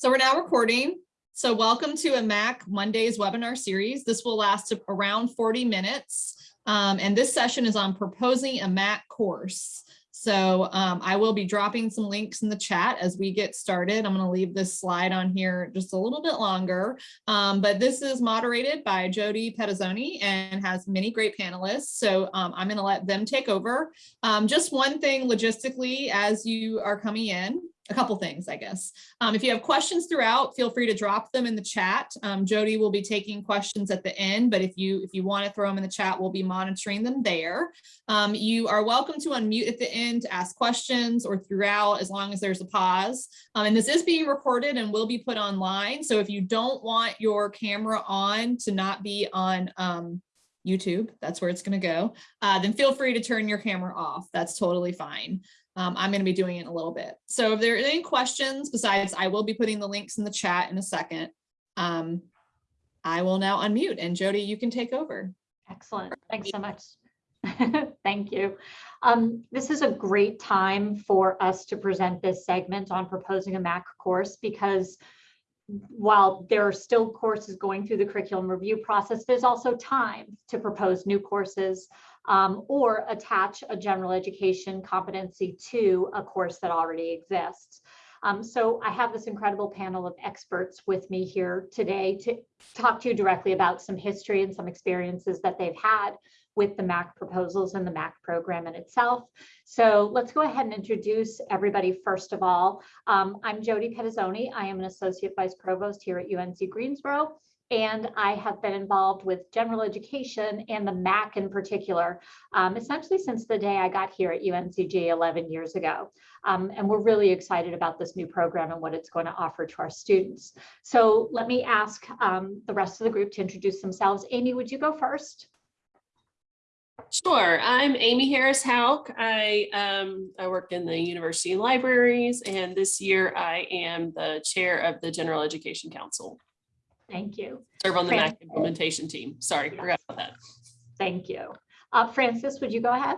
So we're now recording. So welcome to a Mac Mondays webinar series. This will last around 40 minutes. Um, and this session is on proposing a Mac course. So um, I will be dropping some links in the chat as we get started. I'm going to leave this slide on here just a little bit longer, um, but this is moderated by Jody Pettazzoni and has many great panelists. So um, I'm going to let them take over. Um, just one thing logistically as you are coming in a couple things, I guess. Um, if you have questions throughout, feel free to drop them in the chat. Um, Jody will be taking questions at the end, but if you if you want to throw them in the chat, we'll be monitoring them there. Um, you are welcome to unmute at the end to ask questions or throughout as long as there's a pause. Um, and this is being recorded and will be put online. So if you don't want your camera on to not be on um, YouTube, that's where it's going to go, uh, then feel free to turn your camera off. That's totally fine. Um, I'm going to be doing it in a little bit. So if there are any questions, besides I will be putting the links in the chat in a second, um, I will now unmute and Jody, you can take over. Excellent. Thanks so much. Thank you. Um, this is a great time for us to present this segment on proposing a MAC course because while there are still courses going through the curriculum review process, there's also time to propose new courses um, or attach a general education competency to a course that already exists. Um, so I have this incredible panel of experts with me here today to talk to you directly about some history and some experiences that they've had with the MAC proposals and the MAC program in itself. So let's go ahead and introduce everybody first of all. Um, I'm Jody Pettazzoni. I am an Associate Vice Provost here at UNC Greensboro and I have been involved with general education and the MAC in particular, um, essentially since the day I got here at UNCG 11 years ago. Um, and we're really excited about this new program and what it's going to offer to our students. So let me ask um, the rest of the group to introduce themselves. Amy, would you go first? Sure. I'm Amy Harris Houk. I um, I work in the university libraries, and this year I am the chair of the General Education Council. Thank you. Serve on the Fran- MAC implementation team. Sorry, Yes. forgot about that. Thank you. Uh, Francis, would you go ahead?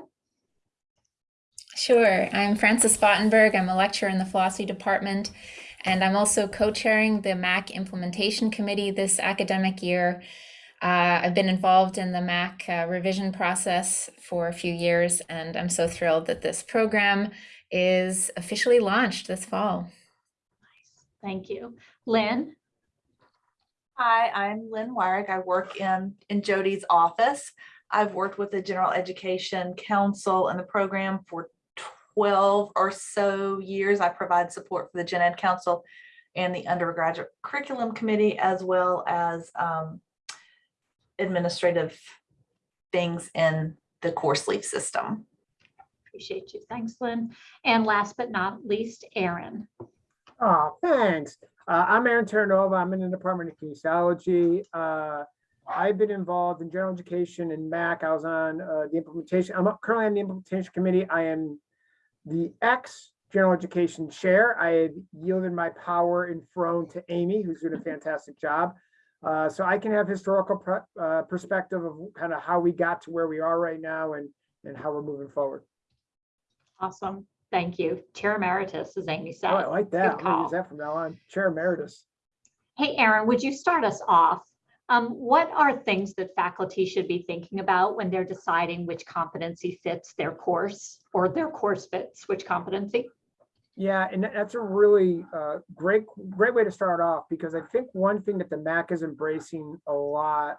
Sure. I'm Francis Spottenberg. I'm a lecturer in the philosophy department, and I'm also co-chairing the MAC implementation committee this academic year. Uh, I've been involved in the MAC uh, revision process for a few years, and I'm so thrilled that this program is officially launched this fall. Nice. Thank you. Lynn? Hi, I'm Lynn Wyrick. I work in, in Jody's office. I've worked with the General Education Council and the program for 12 or so years. I provide support for the Gen Ed Council and the Undergraduate Curriculum Committee, as well as um, administrative things in the CourseLeaf system. Appreciate you. Thanks, Lynn. And last but not least, Aaron. Oh, thanks. Uh, I'm Aaron Terranova. I'm in the Department of Kinesiology. Uh, I've been involved in general education and MAC. I was on uh, the implementation. I'm currently on the implementation committee. I am the ex general education chair. I had yielded my power and throne to Amy, who's doing a fantastic job. Uh, so I can have historical pre- uh, perspective of kind of how we got to where we are right now and and how we're moving forward. Awesome. Thank you. Chair Emeritus, as Amy said. Oh, I like that. Good call. use that from now on. Chair Emeritus. Hey, Aaron, would you start us off? Um, what are things that faculty should be thinking about when they're deciding which competency fits their course or their course fits which competency? Yeah, and that's a really uh, great, great way to start off because I think one thing that the MAC is embracing a lot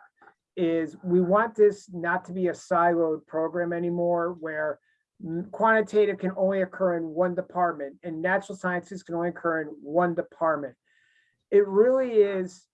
is we want this not to be a siloed program anymore where quantitative can only occur in one department and natural sciences can only occur in one department. It really is,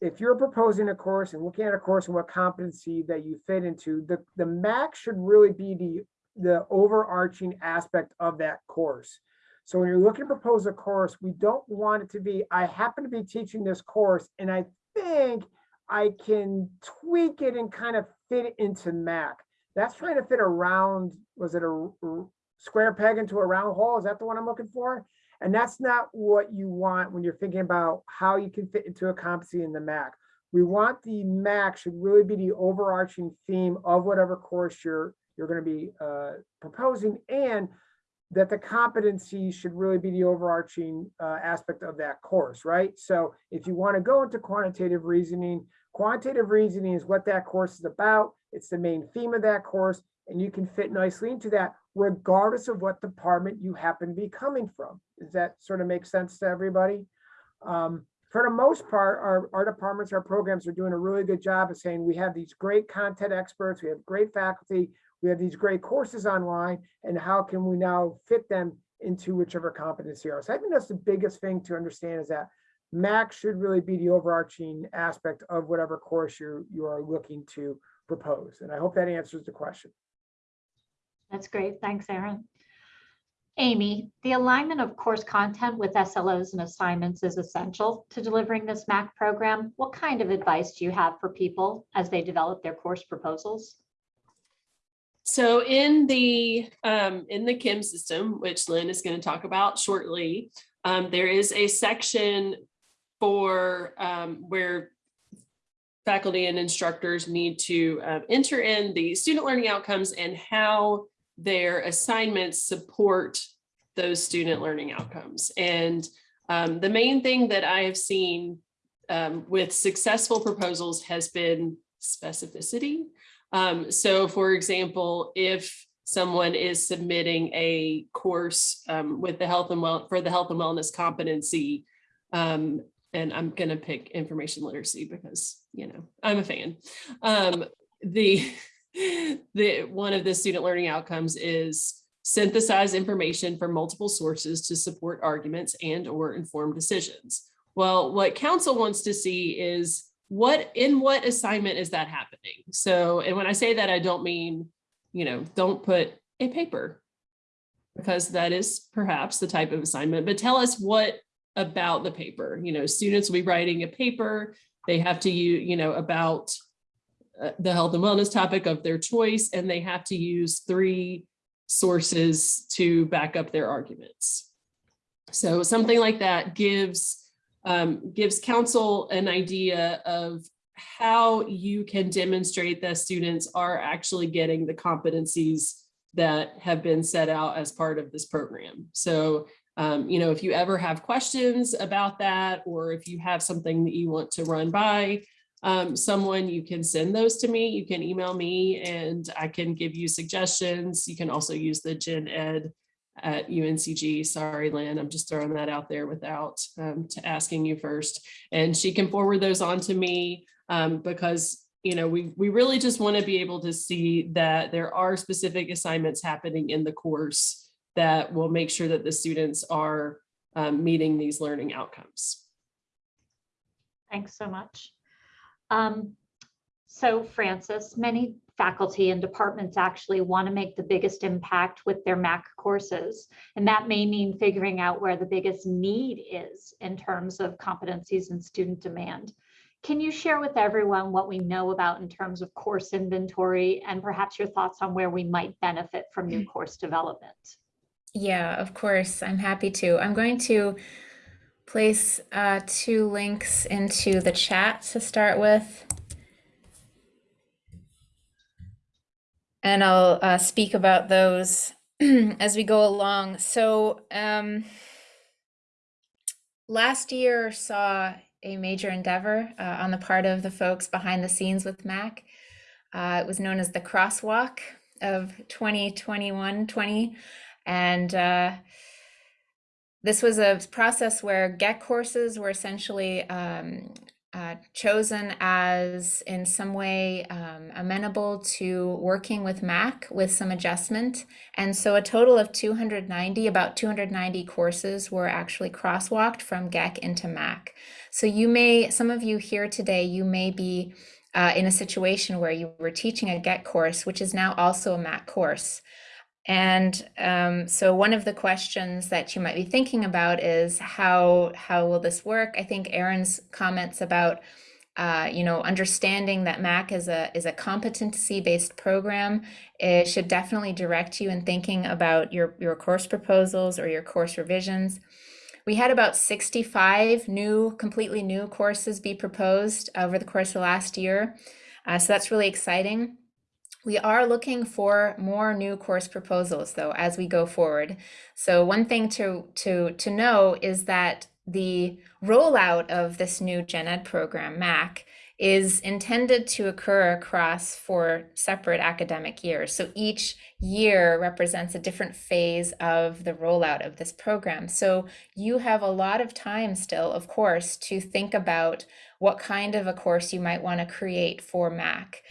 if you're proposing a course and looking at a course and what competency that you fit into, the, the MAC should really be the, the overarching aspect of that course. So when you're looking to propose a course, we don't want it to be, I happen to be teaching this course and I think I can tweak it and kind of fit it into Mac. That's trying to fit around, was it a square peg into a round hole? Is that the one I'm looking for? And that's not what you want when you're thinking about how you can fit into a competency in the Mac. We want the Mac should really be the overarching theme of whatever course you're, you're going to be uh, proposing and that the competency should really be the overarching uh, aspect of that course, right? So if you want to go into quantitative reasoning, quantitative reasoning is what that course is about. It's the main theme of that course, and you can fit nicely into that regardless of what department you happen to be coming from. Does that sort of make sense to everybody? Um, for the most part, our, our departments, our programs are doing a really good job of saying we have these great content experts, we have great faculty, we have these great courses online, and how can we now fit them into whichever competency are. So I think that's the biggest thing to understand is that MAC should really be the overarching aspect of whatever course you you are looking to propose. And I hope that answers the question. That's great. Thanks, Aaron. Amy, the alignment of course content with SLOs and assignments is essential to delivering this MAC program. What kind of advice do you have for people as they develop their course proposals? So in the um, in the CIM system, which Lynn is going to talk about shortly, um, there is a section for um, where faculty and instructors need to uh, enter in the student learning outcomes and how their assignments support those student learning outcomes. And um, the main thing that I have seen um, with successful proposals has been specificity. Um, so for example, if someone is submitting a course um, with the health and well for the health and wellness competency, um, and I'm going to pick information literacy because, you know, I'm a fan. Um, the, the one of the student learning outcomes is synthesize information from multiple sources to support arguments and or inform decisions. Well, what council wants to see is what in what assignment is that happening? So, and when I say that, I don't mean, you know, don't put a paper because that is perhaps the type of assignment, but tell us what about the paper. You know, students will be writing a paper. They have to use, you know, about uh, the health and wellness topic of their choice, and they have to use three sources to back up their arguments. So something like that gives um, gives council an idea of how you can demonstrate that students are actually getting the competencies that have been set out as part of this program. So um, you know, if you ever have questions about that, or if you have something that you want to run by um, someone, you can send those to me. You can email me and I can give you suggestions. You can also use the gen ed at UNCG. Sorry, Lynn, I'm just throwing that out there without um, to asking you first. And she can forward those on to me um, because you know, we, we really just want to be able to see that there are specific assignments happening in the course that will make sure that the students are um, meeting these learning outcomes. Thanks so much. Um, so Francis, many faculty and departments actually want to make the biggest impact with their MAC courses. And that may mean figuring out where the biggest need is in terms of competencies and student demand. Can you share with everyone what we know about in terms of course inventory and perhaps your thoughts on where we might benefit from new course development? Yeah, of course. I'm happy to. I'm going to place uh, two links into the chat to start with. And I'll uh, speak about those as we go along. So um, last year saw a major endeavor uh, on the part of the folks behind the scenes with MAC. Uh, it was known as the crosswalk of 2021-20. And uh, this was a process where GEC courses were essentially um, uh, chosen as in some way um, amenable to working with MAC with some adjustment. And so a total of 290, about 290 courses were actually crosswalked from GEC into MAC. So you may, some of you here today, you may be uh, in a situation where you were teaching a GEC course, which is now also a MAC course. And um, so one of the questions that you might be thinking about is how how will this work? I think Aaron's comments about uh, you know understanding that Mac is a is a competency based program it should definitely direct you in thinking about your your course proposals or your course revisions. We had about 65 new, completely new courses be proposed over the course of last year. Uh, so that's really exciting. We are looking for more new course proposals though as we go forward. So one thing to to to know is that the rollout of this new Gen Ed program, MAC, is intended to occur across four separate academic years. So each year represents a different phase of the rollout of this program. So you have a lot of time still, of course, to think about what kind of a course you might want to create for MAC.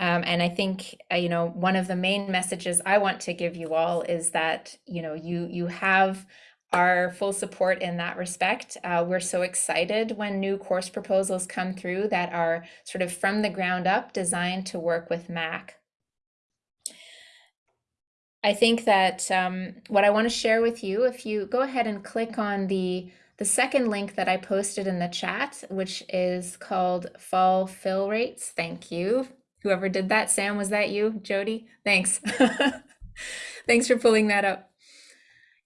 Um, and I think uh, you know one of the main messages I want to give you all is that you know you you have our full support in that respect. Uh, we're so excited when new course proposals come through that are sort of from the ground up designed to work with MAC. I think that um, what I want to share with you, if you go ahead and click on the the second link that I posted in the chat, which is called Fall Fill Rates. Thank you. Whoever did that, Sam, was that you? Jody? Thanks. Thanks for pulling that up.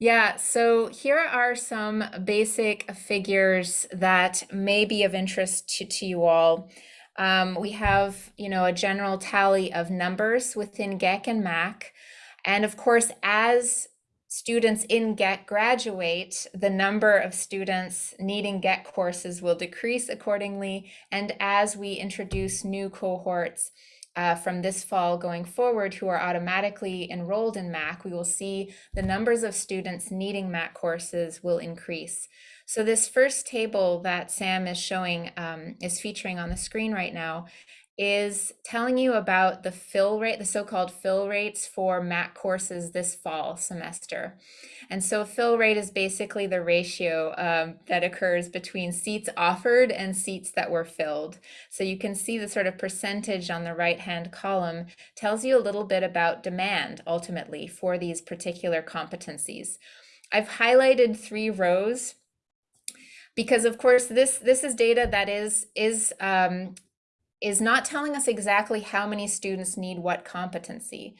Yeah, so here are some basic figures that may be of interest to, to you all. Um, we have, you know, a general tally of numbers within GEC and MAC. And of course, as students in GEC graduate, the number of students needing GEC courses will decrease accordingly. And as we introduce new cohorts uh, from this fall going forward who are automatically enrolled in MAC, we will see the numbers of students needing MAC courses will increase. So this first table that Sam is showing um, is featuring on the screen right now is telling you about the fill rate, the so-called fill rates for MAC courses this fall semester. And so fill rate is basically the ratio um, that occurs between seats offered and seats that were filled. So you can see the sort of percentage on the right-hand column tells you a little bit about demand ultimately for these particular competencies. I've highlighted three rows because of course this this is data that is is um, is not telling us exactly how many students need what competency.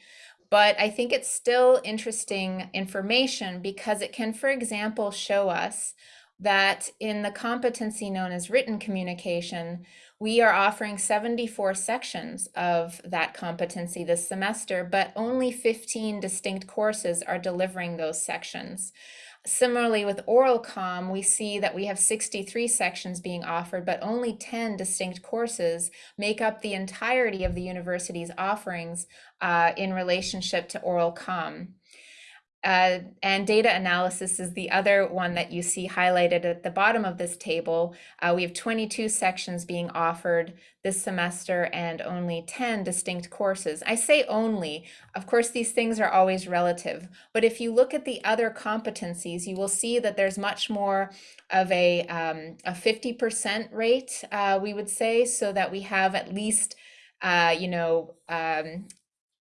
But I think it's still interesting information because it can, for example, show us that in the competency known as written communication, we are offering 74 sections of that competency this semester, but only 15 distinct courses are delivering those sections. Similarly, with oral com, we see that we have 63 sections being offered, but only 10 distinct courses make up the entirety of the university's offerings uh, in relationship to oral com. Uh, and data analysis is the other one that you see highlighted at the bottom of this table. Uh, we have 22 sections being offered this semester and only 10 distinct courses. I say only, of course, these things are always relative, but if you look at the other competencies, you will see that there's much more of a 50% um, rate, uh, we would say, so that we have at least uh, you know, um,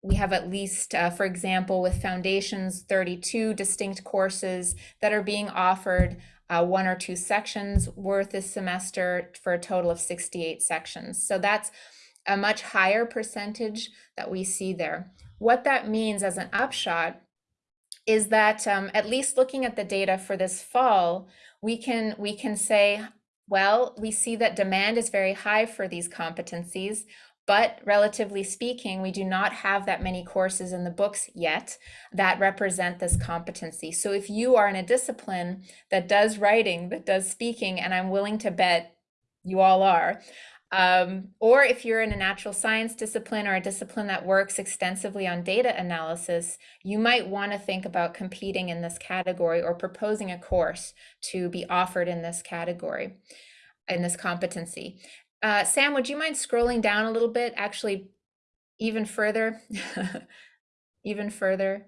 we have at least, uh, for example, with foundations, 32 distinct courses that are being offered, uh, one or two sections worth this semester for a total of 68 sections. So that's a much higher percentage that we see there. What that means as an upshot is that um, at least looking at the data for this fall, we can we can say, well, we see that demand is very high for these competencies. But relatively speaking, we do not have that many courses in the books yet that represent this competency. So if you are in a discipline that does writing, that does speaking, and I'm willing to bet you all are, um, or if you're in a natural science discipline or a discipline that works extensively on data analysis, you might want to think about competing in this category or proposing a course to be offered in this category, in this competency. Uh, Sam, would you mind scrolling down a little bit, actually even further, even further?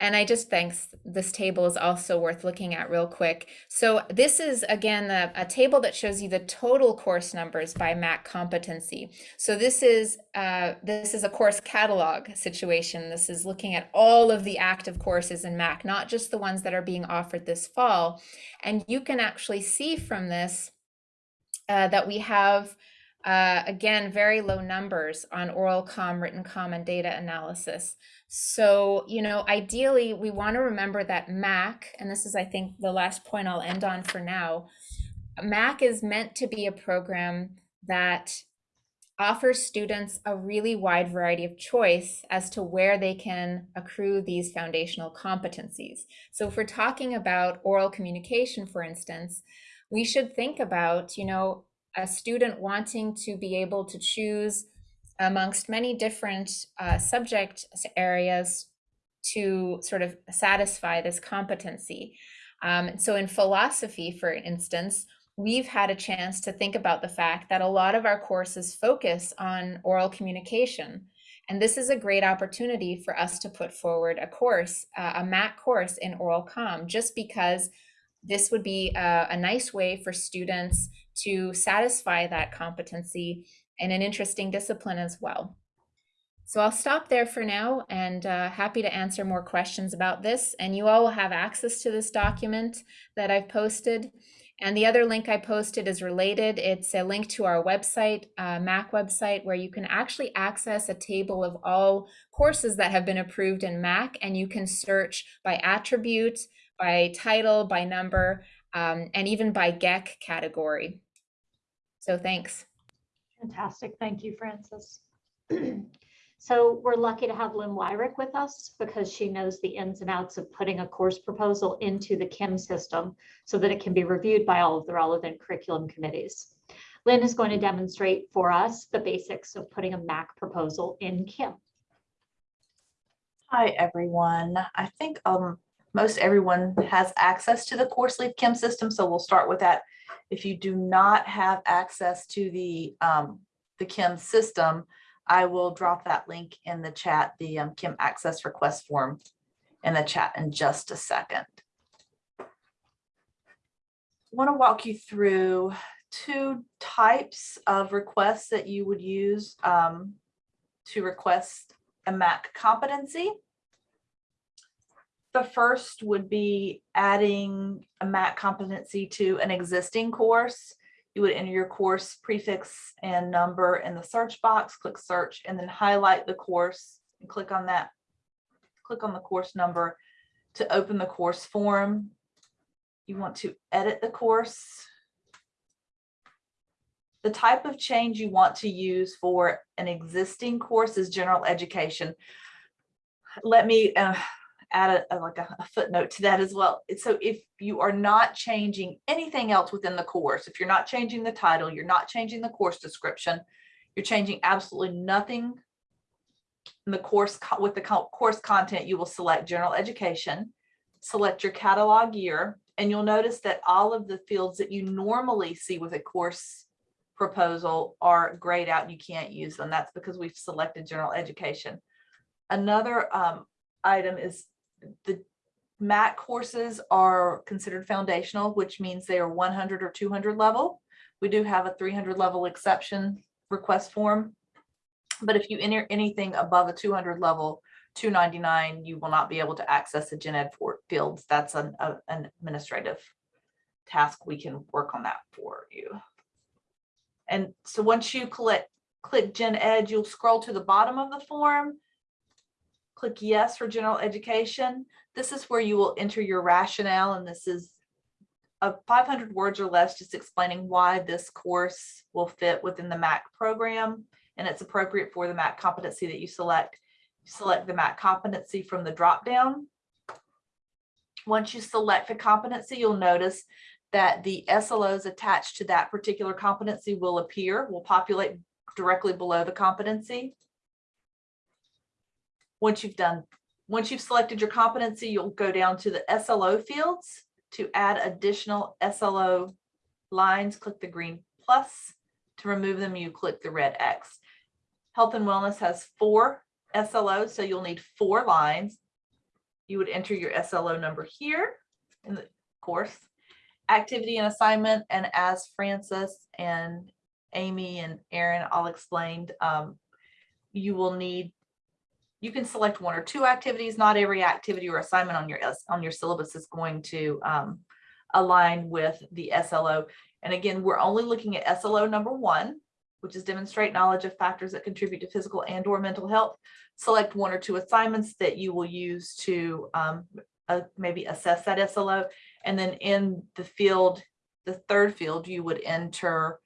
And I just thanks this table is also worth looking at real quick. So this is again a, a table that shows you the total course numbers by MAC competency. So this is uh, this is a course catalog situation. This is looking at all of the active courses in MAC, not just the ones that are being offered this fall. And you can actually see from this uh, that we have, uh, again, very low numbers on oral com, written com, and data analysis. So, you know, ideally, we want to remember that MAC, and this is, I think, the last point I'll end on for now, MAC is meant to be a program that offers students a really wide variety of choice as to where they can accrue these foundational competencies. So if we're talking about oral communication, for instance, we should think about, you know, a student wanting to be able to choose amongst many different uh, subject areas to sort of satisfy this competency. Um, so in philosophy, for instance, we've had a chance to think about the fact that a lot of our courses focus on oral communication. And this is a great opportunity for us to put forward a course, uh, a MAC course in oral comm, just because this would be a, a nice way for students to satisfy that competency in an interesting discipline as well. So I'll stop there for now and uh, happy to answer more questions about this. And you all will have access to this document that I've posted. And the other link I posted is related. It's a link to our website, uh, MAC website, where you can actually access a table of all courses that have been approved in MAC, and you can search by attribute, by title, by number, um, and even by GEC category. So thanks. Fantastic. Thank you, Francis. So we're lucky to have Lynn Wyrick with us because she knows the ins and outs of putting a course proposal into the CIM system so that it can be reviewed by all of the relevant curriculum committees. Lynn is going to demonstrate for us the basics of putting a MAC proposal in CIM. Hi, everyone. I think um, most everyone has access to the CourseLeaf CIM system, so we'll start with that. If you do not have access to the, um, the CIM system, I will drop that link in the chat, the um, CIM access request form in the chat in just a second. I Want to walk you through two types of requests that you would use um, to request a MAC competency. The first would be adding a MAC competency to an existing course. You would enter your course prefix and number in the search box, click search, and then highlight the course and click on that. Click on the course number to open the course form. You want to edit the course. The type of change you want to use for an existing course is general education. Let me uh, add a, like a a footnote to that as well. So if you are not changing anything else within the course, if you're not changing the title, you're not changing the course description, you're changing absolutely nothing in the course with the co- course content, you will select general education, select your catalog year, and you'll notice that all of the fields that you normally see with a course proposal are grayed out. And you can't use them. That's because we've selected general education. Another um, item is the MAC courses are considered foundational, which means they are 100 or 200 level. We do have a 300 level exception request form. But if you enter anything above a 200 level, 299, you will not be able to access the gen ed fields. That's an, a- an administrative task. We can work on that for you. And so once you click gen ed, you'll scroll to the bottom of the form click yes for general education. This is where you will enter your rationale and this is of 500 words or less, just explaining why this course will fit within the MAC program and it's appropriate for the MAC competency that you select. You Select the MAC competency from the dropdown. Once you select the competency, you'll notice that the SLOs attached to that particular competency will appear, will populate directly below the competency. Once you've done, once you've selected your competency, you'll go down to the SLO fields to add additional SLO lines, click the green plus. To remove them, you click the red X. Health and wellness has four SLOs, so you'll need four lines. You would enter your SLO number here in the course. Activity and assignment, and as Francis and Amy and Aaron all explained, um, you will need you can select one or two activities. Not every activity or assignment on your, on your syllabus is going to um, align with the SLO. And again, we're only looking at SLO number one, which is demonstrate knowledge of factors that contribute to physical and or mental health. Select one or two assignments that you will use to um, uh, maybe assess that SLO. And then in the field, the third field, you would enter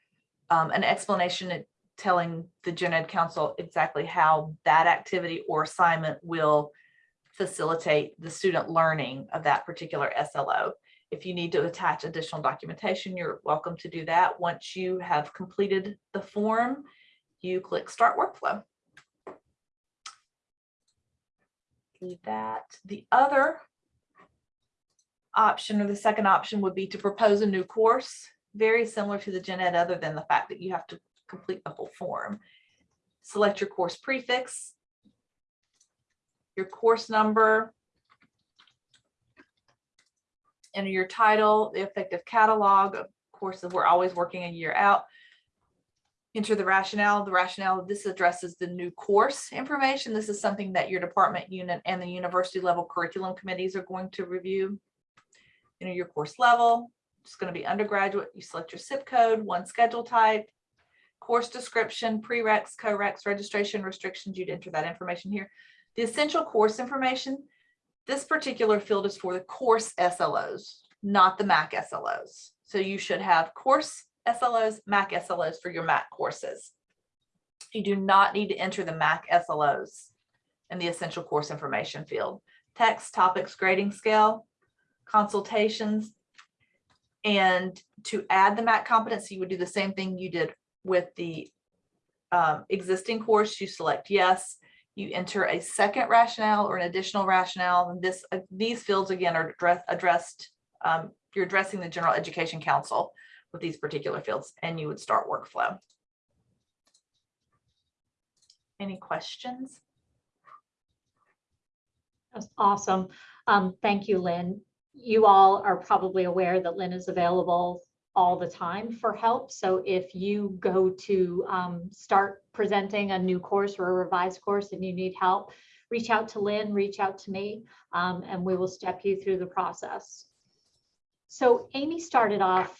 um, an explanation telling the gen ed council exactly how that activity or assignment will facilitate the student learning of that particular SLO. If you need to attach additional documentation, you're welcome to do that. Once you have completed the form, you click Start Workflow. Leave that. The other option or the second option would be to propose a new course, very similar to the gen ed, other than the fact that you have to complete the whole form. Select your course prefix, your course number, enter your title, the effective catalog, of course, we're always working a year out. Enter the rationale, the rationale, this addresses the new course information. This is something that your department unit and the university level curriculum committees are going to review. Enter your course level, it's going to be undergraduate, you select your CIP code, one schedule type, course description, prereqs, co-reqs, registration restrictions, you'd enter that information here. The essential course information, this particular field is for the course SLOs, not the MAC SLOs. So you should have course SLOs, MAC SLOs for your MAC courses. You do not need to enter the MAC SLOs in the essential course information field. Text, topics, grading scale, consultations. And to add the MAC competency, you would do the same thing you did with the um, existing course. You select yes, you enter a second rationale or an additional rationale. And this, uh, these fields again are address, addressed, um, you're addressing the General Education Council with these particular fields and you would start workflow. Any questions? That's awesome. Um, thank you, Lynn. You all are probably aware that Lynn is available all the time for help. So if you go to um, start presenting a new course or a revised course and you need help, reach out to Lynn, reach out to me, um, and we will step you through the process. So Amy started off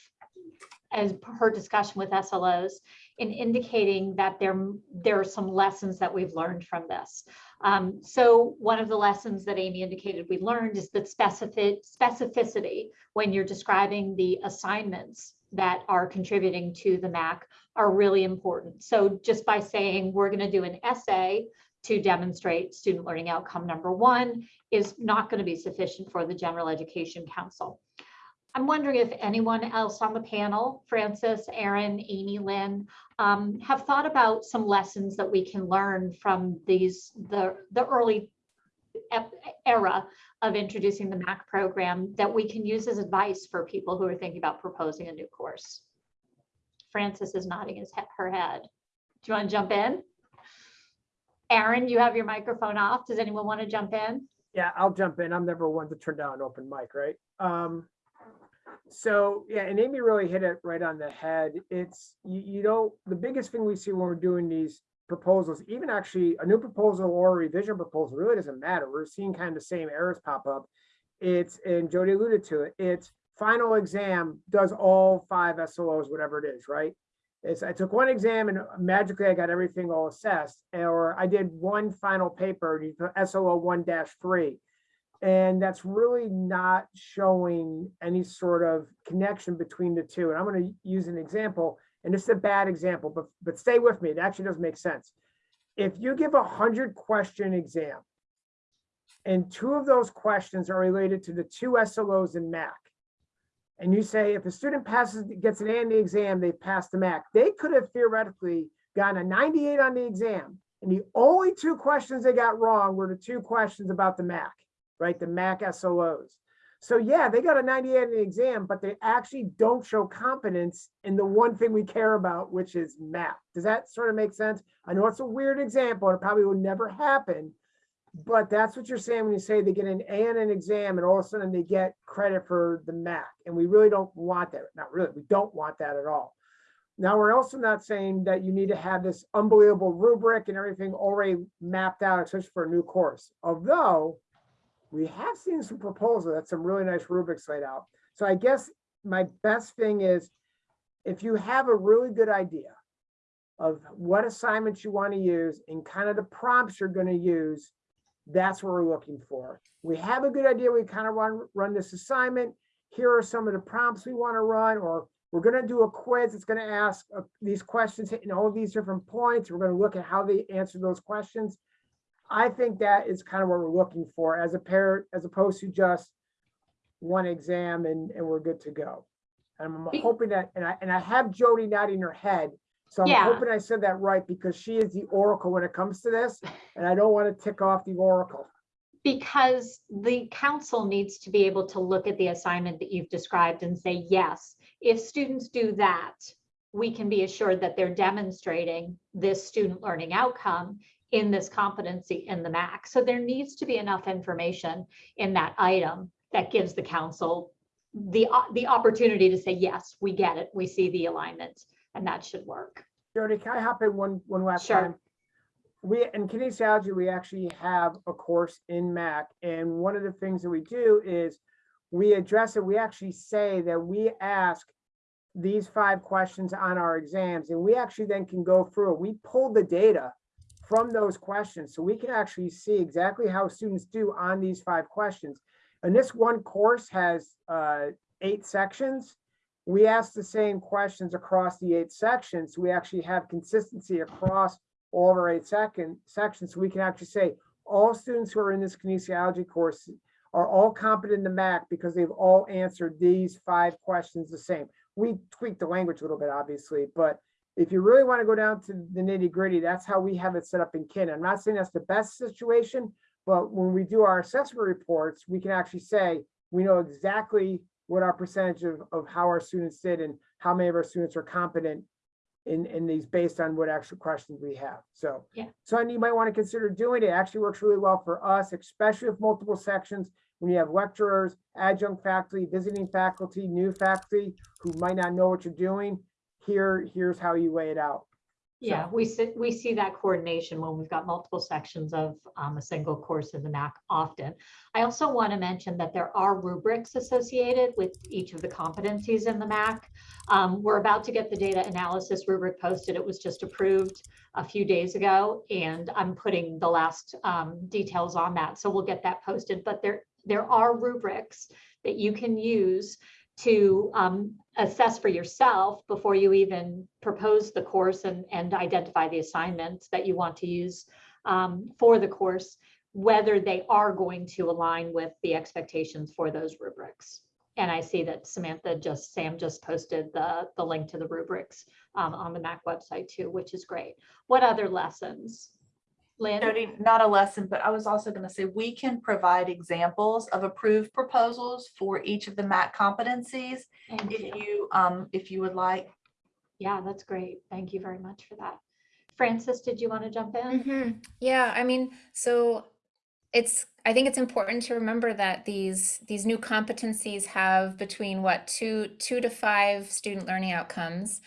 as her discussion with SLOs in indicating that there, there are some lessons that we've learned from this. Um, so one of the lessons that Amy indicated we learned is that specific specificity when you're describing the assignments that are contributing to the MAC are really important. So just by saying we're going to do an essay to demonstrate student learning outcome number one is not going to be sufficient for the General Education Council. I'm wondering if anyone else on the panel, Francis, Aaron, Amy, Lynn, um, have thought about some lessons that we can learn from these, the, the early era of introducing the MAC program that we can use as advice for people who are thinking about proposing a new course. Francis is nodding his he- her head. Do you want to jump in? Aaron, you have your microphone off. Does anyone want to jump in? Yeah, I'll jump in. I'm never one to turn down an open mic, right? Um, so yeah, and Amy really hit it right on the head. It's, you, you know, the biggest thing we see when we're doing these proposals, even actually a new proposal or a revision proposal, really doesn't matter. We're seeing kind of the same errors pop up. It's, and Jody alluded to it, it's final exam does all five SLOs, whatever it is, right? It's, I took one exam and magically I got everything all assessed, or I did one final paper, SLO one three. And that's really not showing any sort of connection between the two. And I'm going to use an example, and this is a bad example, but, but stay with me. It actually does make sense. If you give a hundred question exam, and two of those questions are related to the two SLOs in MAC, and you say if a student passes, gets an A in the exam, they passed the MAC, they could have theoretically gotten a 98 on the exam. And the only two questions they got wrong were the two questions about the MAC right? The MAC SLOs. So yeah, they got a 98 in the exam, but they actually don't show competence in the one thing we care about, which is math. Does that sort of make sense? I know it's a weird example. and It probably would never happen, but that's what you're saying when you say they get an A in an exam and all of a sudden they get credit for the MAC. And we really don't want that. Not really, we don't want that at all. Now, we're also not saying that you need to have this unbelievable rubric and everything already mapped out, especially for a new course. Although we have seen some proposals that some really nice rubrics laid out. So I guess my best thing is if you have a really good idea of what assignments you want to use and kind of the prompts you're going to use, that's what we're looking for. We have a good idea. We kind of want to run this assignment. here are some of the prompts we want to run, or we're gonna do a quiz, it's gonna ask uh, these questions, hitting all these different points, we're gonna look at how they answer those questions. I think that is kind of what we're looking for as a pair, as opposed to just one exam and, and we're good to go. And I'm hoping that, and I, and I have Jody nodding her head, so I'm Yeah. hoping I said that right, because she is the oracle when it comes to this, and I don't want to tick off the oracle. Because the council needs to be able to look at the assignment that you've described and say, yes, if students do that, we can be assured that they're demonstrating this student learning outcome in this competency in the MAC. So there needs to be enough information in that item that gives the council the, the opportunity to say, yes, we get it, we see the alignment, and that should work. Jody, can I hop in one, one last Sure. time? We, in kinesiology, we actually have a course in MAC, and one of the things that we do is we address it, we actually say that we ask these five questions on our exams, and we actually then can go through it. We pull the data from those questions, so we can actually see exactly how students do on these five questions. And this one course has uh, eight sections we ask the same questions across the eight sections. We actually have consistency across all of our eight second sections. So we can actually say all students who are in this kinesiology course are all competent in the MAC because they've all answered these five questions the same. We tweak the language a little bit, obviously, but if you really want to go down to the nitty gritty, that's how we have it set up in kin. I'm not saying that's the best situation, but when we do our assessment reports, we can actually say, we know exactly what our percentage of, of how our students did and how many of our students are competent in, in these based on what actual questions we have. So. Yeah. Something you might want to consider doing. It actually works really well for us, especially with multiple sections. When you have lecturers, adjunct faculty, visiting faculty, new faculty who might not know what you're doing. Here, here's how you lay it out. Yeah, we see, we see that coordination when we've got multiple sections of um, a single course in the MAC often. I also want to mention that there are rubrics associated with each of the competencies in the MAC. Um, We're about to get the data analysis rubric posted. It was just approved a few days ago, and I'm putting the last um, details on that. So we'll get that posted, but there, there are rubrics that you can use to um, assess for yourself before you even propose the course and, and identify the assignments that you want to use um, for the course, whether they are going to align with the expectations for those rubrics. And I see that Samantha just, Sam just posted the, the link to the rubrics um, on the MAC website too, which is great. What other lessons? Lynn? Jody, not a lesson, but I was also gonna say, we can provide examples of approved proposals for each of the MAC competencies. Thank If you. you, um, if you would like. Yeah, that's great. Thank you very much for that. Francis, did you want to jump in? Mhm. Yeah, I mean, so it's I think it's important to remember that these these new competencies have between what two two to five student learning outcomes,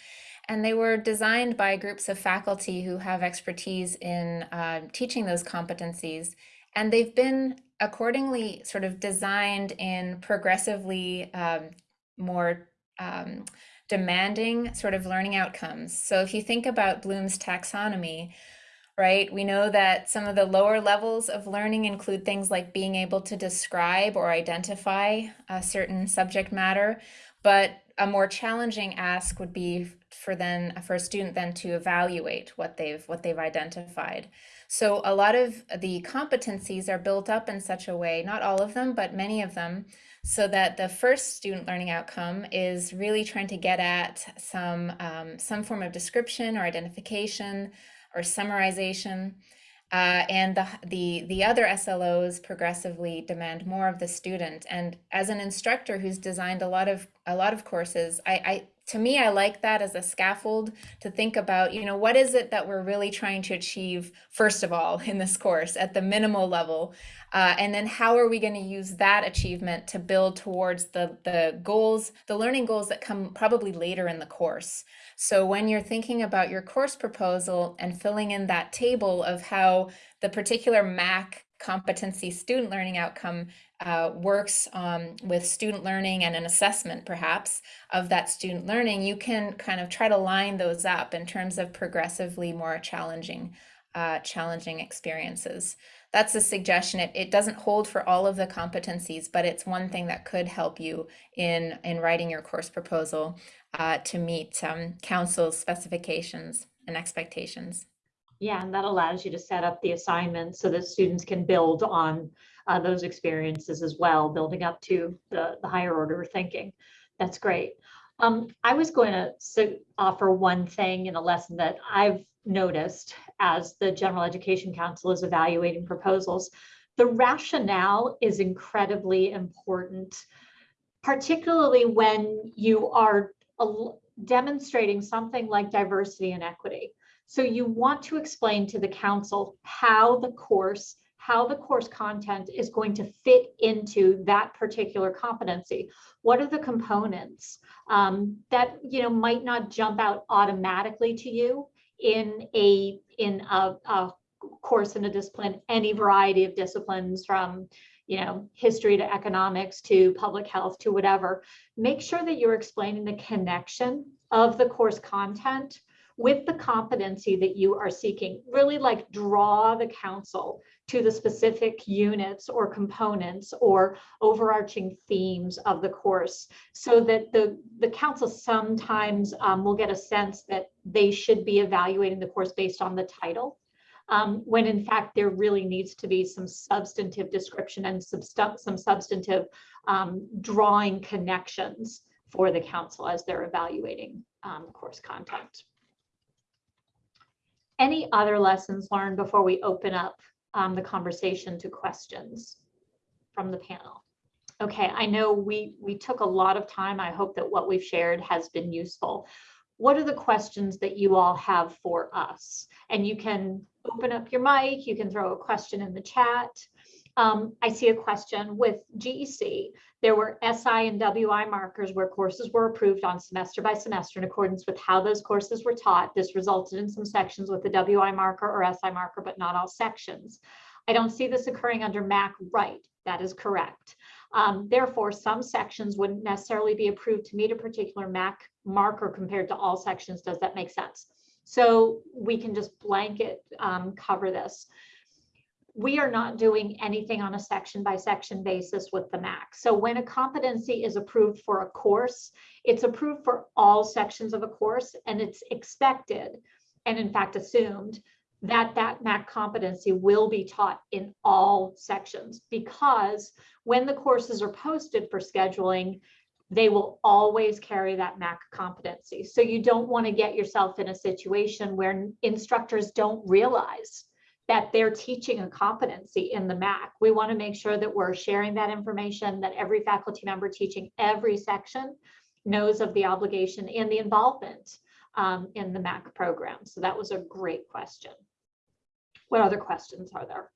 and they were designed by groups of faculty who have expertise in uh, teaching those competencies, and they've been accordingly sort of designed in progressively um, more um, demanding sort of learning outcomes. So if you think about Bloom's taxonomy, right, we know that some of the lower levels of learning include things like being able to describe or identify a certain subject matter, but a more challenging ask would be for then for a student then to evaluate what they've what they've identified. So a lot of the competencies are built up in such a way, not all of them, but many of them, so that the first student learning outcome is really trying to get at some um, some form of description or identification or summarization. Uh, and the, the the other SLOs progressively demand more of the student. And as an instructor who's designed a lot of a lot of courses, I, I to me I like that as a scaffold to think about. You know, what is it that we're really trying to achieve first of all in this course at the minimal level, uh, and then how are we going to use that achievement to build towards the the goals, the learning goals that come probably later in the course. So when you're thinking about your course proposal and filling in that table of how the particular MAC competency student learning outcome uh, works um, with student learning and an assessment perhaps of that student learning, you can kind of try to line those up in terms of progressively more challenging uh, challenging experiences. that's a suggestion. It, it doesn't hold for all of the competencies, but it's one thing that could help you in, in writing your course proposal uh, to meet um, council's specifications and expectations. Yeah, and that allows you to set up the assignments so that students can build on uh, those experiences as well, building up to the, the higher order thinking. That's great. Um, I was going to offer one thing in a lesson that I've noticed as the General Education Council is evaluating proposals. The rationale is incredibly important, particularly when you are demonstrating something like diversity and equity. So you want to explain to the council how the course, how the course content is going to fit into that particular competency. What are the components um, that, you know, might not jump out automatically to you in a, in a, a course in a discipline, any variety of disciplines from, you know, history to economics to public health to whatever. Make sure that you're explaining the connection of the course content with the competency that you are seeking, really like draw the council to the specific units or components or overarching themes of the course so that the, the council sometimes um, will get a sense that they should be evaluating the course based on the title. Um, when in fact, there really needs to be some substantive description and substan- some substantive um, drawing connections for the council as they're evaluating um, course content. Any other lessons learned before we open up um, the conversation to questions from the panel? Okay, I know we, we took a lot of time. I hope that what we've shared has been useful. What are the questions that you all have for us? And you can open up your mic, you can throw a question in the chat. Um, I see a question with GEC. There were SI and WI markers where courses were approved on semester by semester in accordance with how those courses were taught. This resulted in some sections with the WI marker or SI marker, but not all sections. I don't see this occurring under MAC right. That is correct. Um, therefore, some sections wouldn't necessarily be approved to meet a particular MAC marker compared to all sections. Does that make sense? So we can just blanket um, cover this we are not doing anything on a section by section basis with the MAC. So when a competency is approved for a course, it's approved for all sections of a course and it's expected and in fact assumed that that MAC competency will be taught in all sections because when the courses are posted for scheduling, they will always carry that MAC competency. So you don't want to get yourself in a situation where instructors don't realize that they're teaching a competency in the MAC. We want to make sure that we're sharing that information, that every faculty member teaching every section knows of the obligation and the involvement um, in the MAC program. So that was a great question. What other questions are there?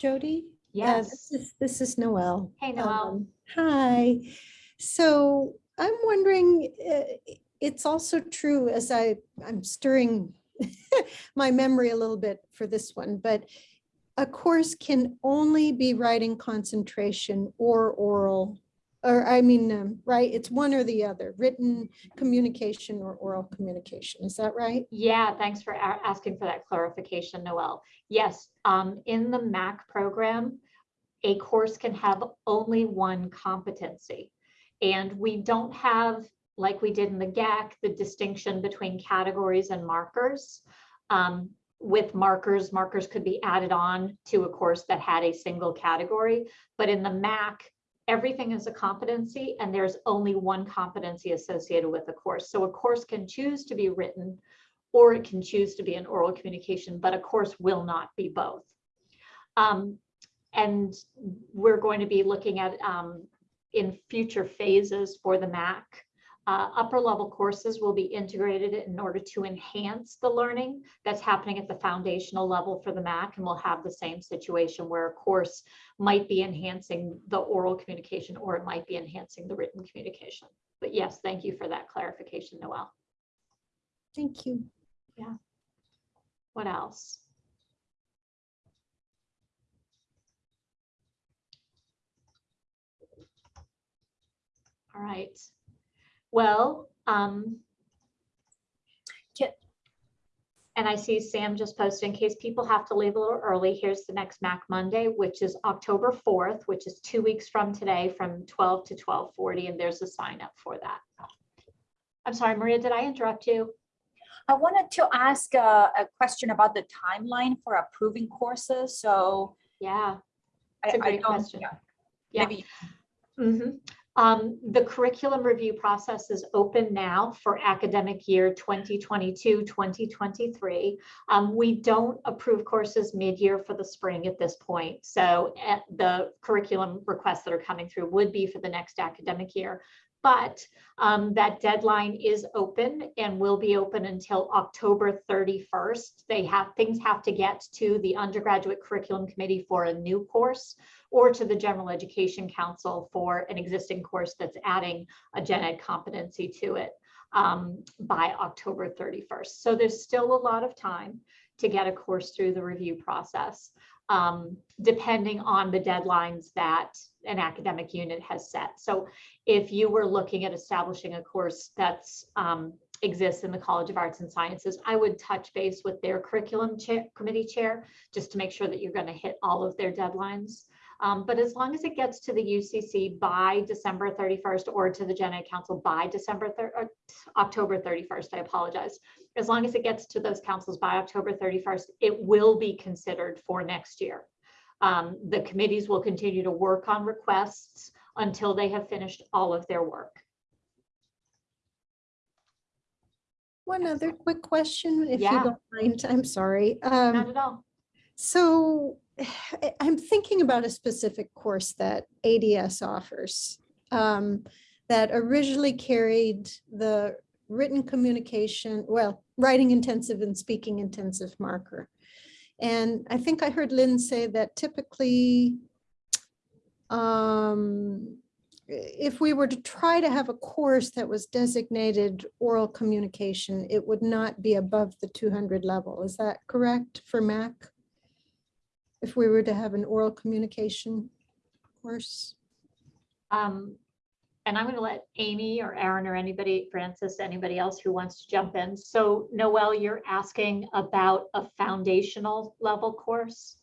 Jody? Yeah, Yes. This is, this is Noelle. Hey, Noel. Um, Hi. So I'm wondering, uh, it's also true as I, I'm stirring my memory a little bit for this one, but a course can only be writing concentration or oral, or I mean, um, right? It's one or the other, written communication or oral communication. Is that right? Yeah, thanks for asking for that clarification, Noel. Yes, um, in the MAC program, a course can have only one competency. And we don't have, like we did in the GEC, the distinction between categories and markers. Um, with markers, markers could be added on to a course that had a single category. But in the MAC, everything is a competency and there's only one competency associated with the course. So a course can choose to be written or it can choose to be an oral communication, but a course will not be both. Um, and we're going to be looking at um, in future phases for the MAC. Uh, upper level courses will be integrated in order to enhance the learning that's happening at the foundational level for the MAC. And we'll have the same situation where a course might be enhancing the oral communication or it might be enhancing the written communication. But yes, thank you for that clarification, Noel. Thank you. Yeah. What else? All right. Well, um, And I see Sam just posted, in case people have to leave a little early, here's the next MAC Monday, which is October 4th, which is two weeks from today, from 12 to 12:40, and there's a sign up for that. I'm sorry, Maria, did I interrupt you? I wanted to ask a, a question about the timeline for approving courses, so. Yeah. I- It's a I great don't- question. yeah, Yeah. Maybe, Mhm. Um, the curriculum review process is open now for academic year 2022, 2023. Um, we don't approve courses mid-year for the spring at this point. So at the curriculum requests that are coming through would be for the next academic year. But um, that deadline is open and will be open until October 31st. They have, things have to get to the undergraduate curriculum committee for a new course or to the General Education Council for an existing course that's adding a gen ed competency to it um, by October 31st. So there's still a lot of time to get a course through the review process, um, depending on the deadlines that an academic unit has set. So if you were looking at establishing a course that's um, exists in the College of Arts and Sciences, I would touch base with their curriculum chair, committee chair, just to make sure that you're going to hit all of their deadlines. Um, but as long as it gets to the UCC by December 31st or to the Gen Ed Council by December, thir- October 31st, I apologize. As long as it gets to those councils by October 31st, it will be considered for next year. Um, the committees will continue to work on requests until they have finished all of their work. One other quick question, if you don't mind, I'm sorry. Not Um, at all. So I'm thinking about a specific course that ADS offers um, that originally carried the written communication, well, writing intensive and speaking intensive marker. And I think I heard Lynn say that typically um, if we were to try to have a course that was designated oral communication, it would not be above the 200 level. Is that correct for MAC? If we were to have an oral communication course? Um, and I'm gonna let Amy or Aaron or anybody, Francis, anybody else who wants to jump in. So Noel, you're asking about a foundational level course?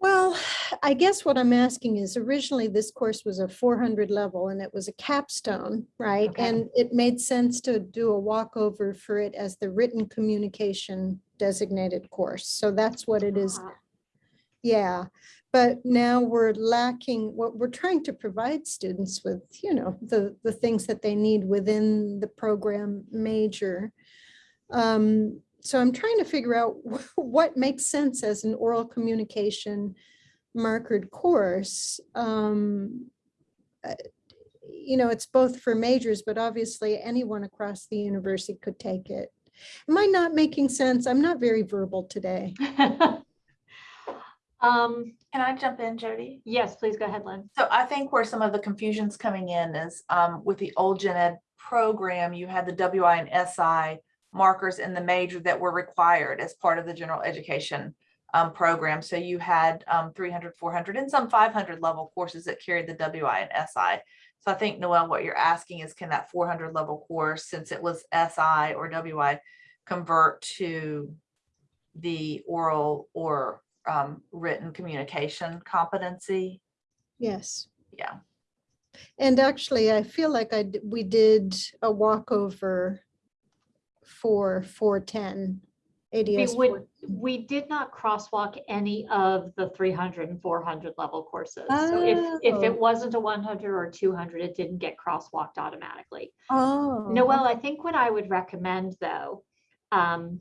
Well, I guess what I'm asking is originally this course was a 400 level and it was a capstone, right? Okay. And it made sense to do a walkover for it as the written communication designated course. So that's what it is Ah, Yeah, but now we're lacking, what we're trying to provide students with, you know, the, the things that they need within the program major. Um, so I'm trying to figure out what makes sense as an oral communication markered course. Um, uh, You know, it's both for majors, but obviously anyone across the university could take it. Am I not making sense? I'm not very verbal today. Um, Can I jump in, Jody? yes, please go ahead, Lynn. So I think where some of the confusion's coming in is um, with the old gen ed program, you had the WI and SI markers in the major that were required as part of the general education um, program. So you had um, 300, 400 and some 500 level courses that carried the WI and SI. So I think Noel, what you're asking is can that 400 level course, since it was SI or WI, convert to the oral or um, written communication competency? Yes. Yeah. And actually, I feel like I we did a walkover for four ten We would, we did not crosswalk any of the 300 and 400 level courses. So if, if Oh. it wasn't a 100 or 200, it didn't get crosswalked automatically. Oh. Noel, I think what I would recommend though, um,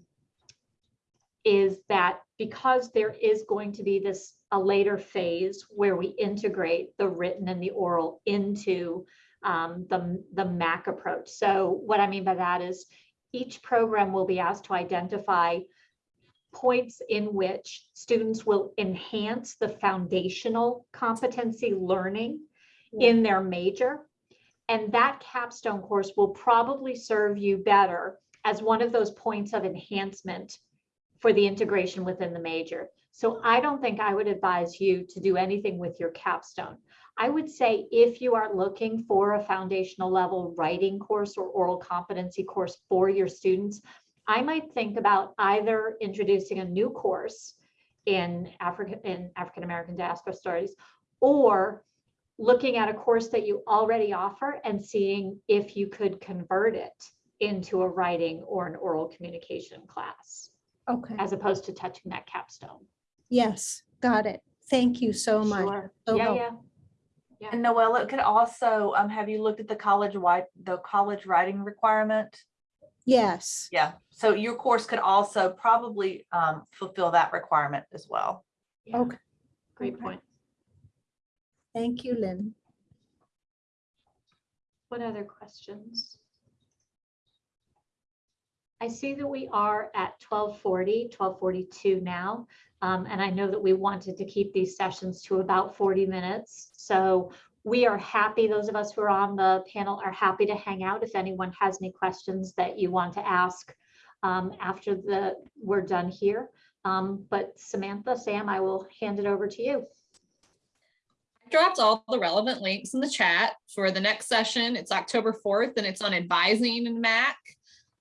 is that because there is going to be this, a later phase where we integrate the written and the oral into um, the, the MAC approach. So what I mean by that is each program will be asked to identify points in which students will enhance the foundational competency learning in their major. And that capstone course will probably serve you better as one of those points of enhancement for the integration within the major. So I don't think I would advise you to do anything with your capstone. I would say if you are looking for a foundational level writing course or oral competency course for your students, I might think about either introducing a new course in Africa, in African American diaspora stories, or looking at a course that you already offer and seeing if you could convert it into a writing or an oral communication class, Okay, as opposed to touching that capstone. yes, got it. Thank you so much. Sure. So Yeah, helpful. yeah. And Noella, it could also, um, have you looked at the college wide, the college writing requirement? Yes, Yeah, so your course could also probably, um, fulfill that requirement as well. yeah. okay. Great Okay. point. Thank you, Lynn. What other questions? I see that we are at 1240, 1242 now. um, and I know that we wanted to keep these sessions to about 40 minutes. So we are happy, those of us who are on the panel are happy to hang out if anyone has any questions that you want to ask um, after the, we're done here. Um, But Samantha, Sam, I will hand it over to you. I dropped all the relevant links in the chat for the next session. It's October 4th and it's on advising in MAC.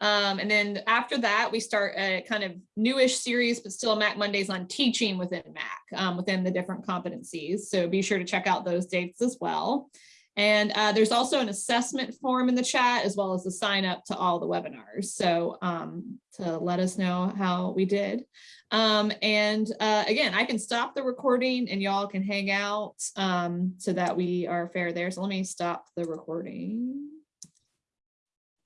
Um, and then after that, we start a kind of newish series, but still MAC Mondays on teaching within MAC, um, within the different competencies. So be sure to check out those dates as well. And uh, there's also an assessment form in the chat as well as the sign up to all the webinars. So um, to let us know how we did. Um, and uh, again, I can stop the recording and y'all can hang out um, so that we are fair there. So let me stop the recording.